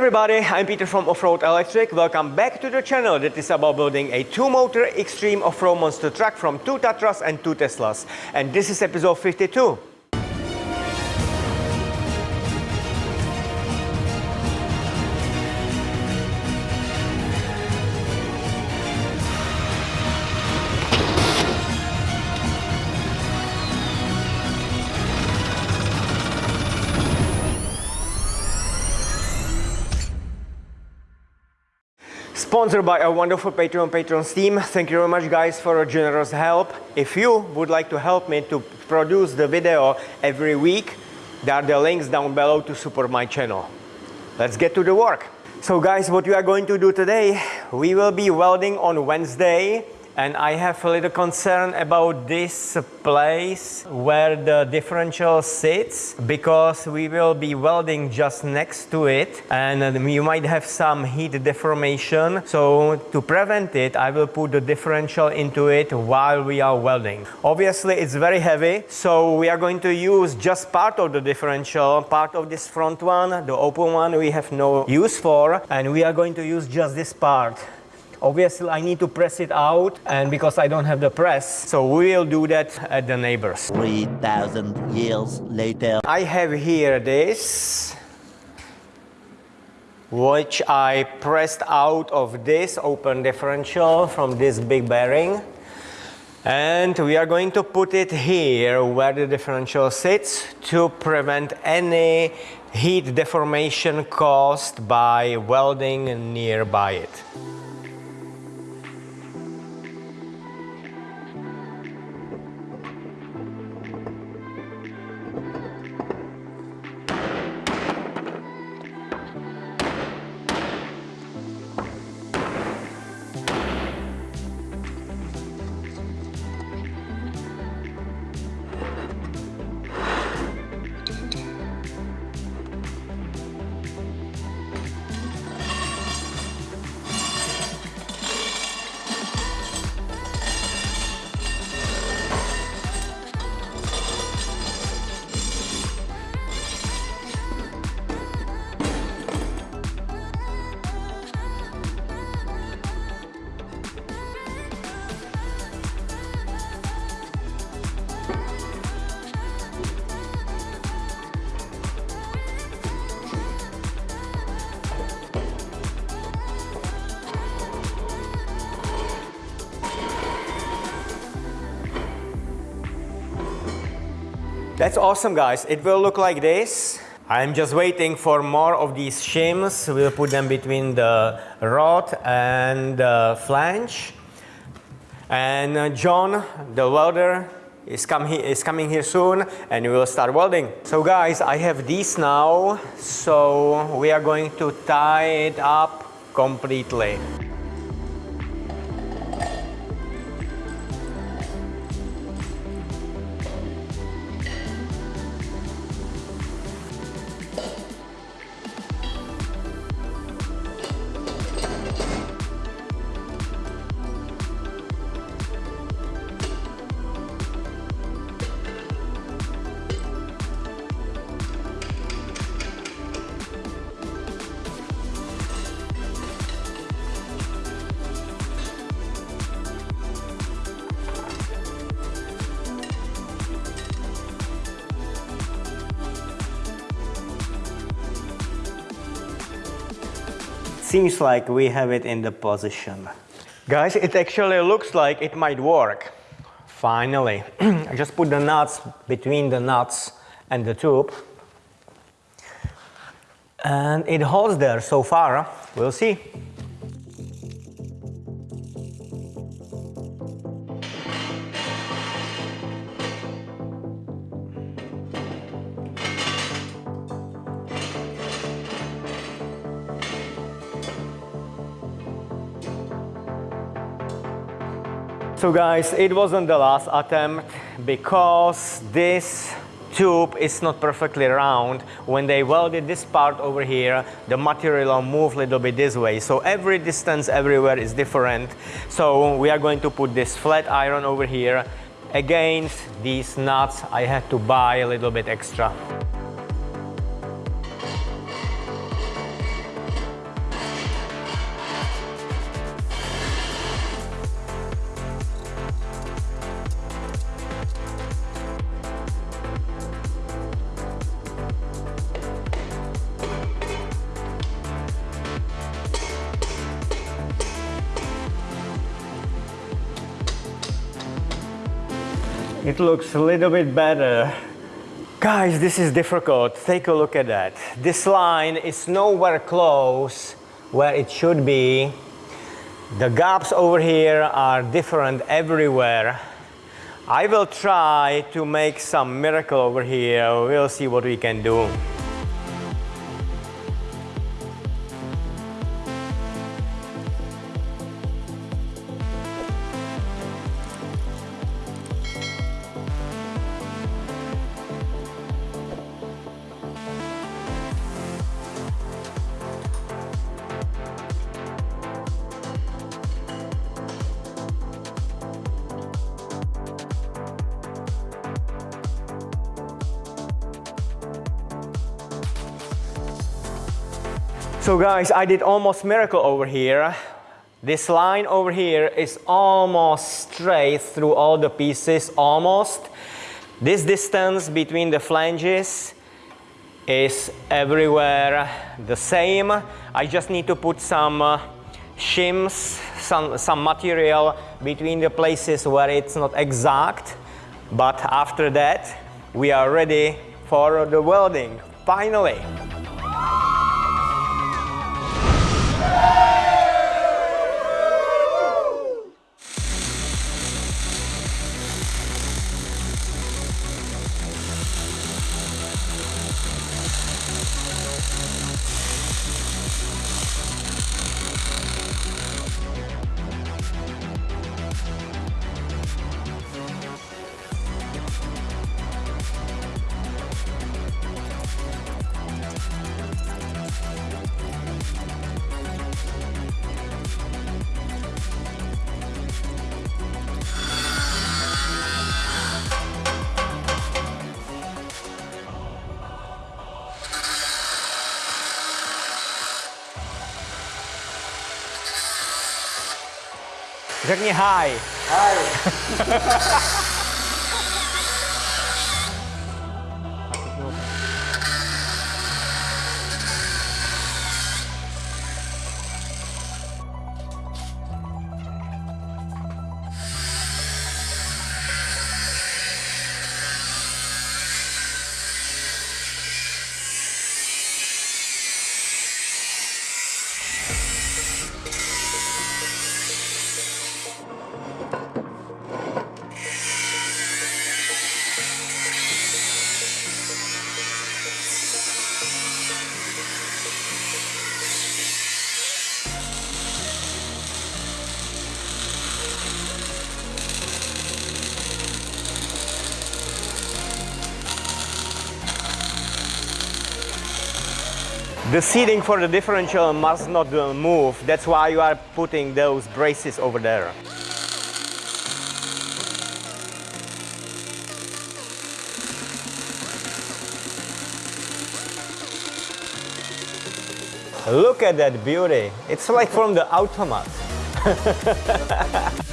everybody, I'm Peter from Offroad Electric. Welcome back to the channel that is about building a two-motor extreme off-road monster truck from two Tatras and two Teslas. And this is episode 52. Sponsored by our wonderful Patreon Patrons team. Thank you very much guys for your generous help. If you would like to help me to produce the video every week, there are the links down below to support my channel. Let's get to the work. So guys, what we are going to do today, we will be welding on Wednesday and I have a little concern about this place where the differential sits because we will be welding just next to it and um, you might have some heat deformation. So to prevent it I will put the differential into it while we are welding. Obviously it's very heavy so we are going to use just part of the differential part of this front one the open one we have no use for and we are going to use just this part Obviously, I need to press it out, and because I don't have the press, so we will do that at the neighbors. 3,000 years later. I have here this, which I pressed out of this open differential from this big bearing. And we are going to put it here where the differential sits to prevent any heat deformation caused by welding nearby it. That's awesome guys. It will look like this. I'm just waiting for more of these shims. We'll put them between the rod and the flange. And uh, John, the welder, is, come he is coming here soon and we will start welding. So guys, I have these now. So we are going to tie it up completely. Seems like we have it in the position. Guys, it actually looks like it might work. Finally. I just put the nuts between the nuts and the tube. And it holds there so far. We'll see. So guys, it wasn't the last attempt because this tube is not perfectly round. When they welded this part over here, the material moved a little bit this way. So every distance everywhere is different. So we are going to put this flat iron over here. Against these nuts, I had to buy a little bit extra. It looks a little bit better. Guys, this is difficult. Take a look at that. This line is nowhere close where it should be. The gaps over here are different everywhere. I will try to make some miracle over here. We'll see what we can do. So guys, I did almost miracle over here. This line over here is almost straight through all the pieces, almost. This distance between the flanges is everywhere the same. I just need to put some uh, shims, some, some material between the places where it's not exact. But after that, we are ready for the welding, finally. Řekni hi. The seating for the differential must not uh, move. That's why you are putting those braces over there. Look at that beauty. It's like from the automat.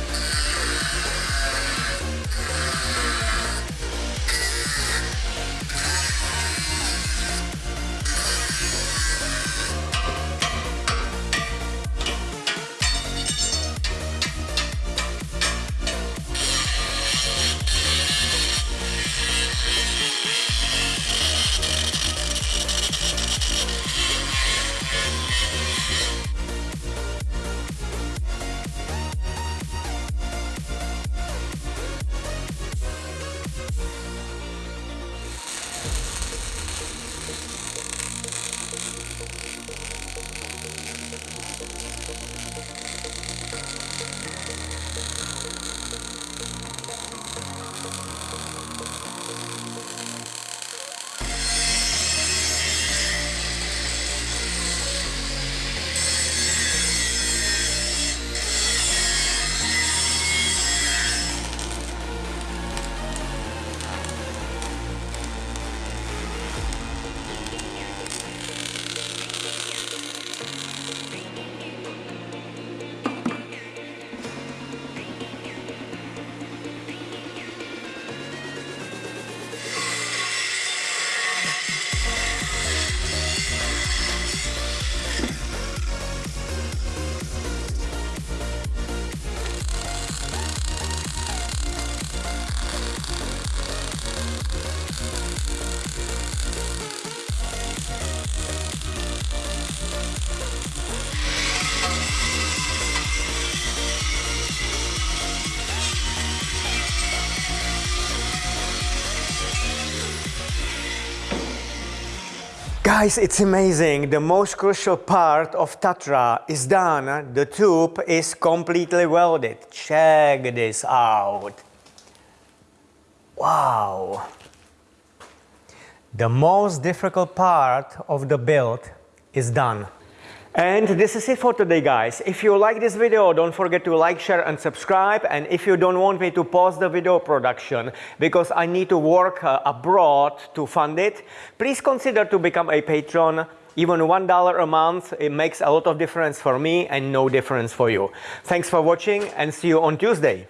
Guys, it's amazing. The most crucial part of Tatra is done. The tube is completely welded. Check this out. Wow. The most difficult part of the build is done. And this is it for today guys. If you like this video, don't forget to like, share and subscribe. And if you don't want me to pause the video production because I need to work uh, abroad to fund it, please consider to become a patron. Even $1 a month, it makes a lot of difference for me and no difference for you. Thanks for watching and see you on Tuesday.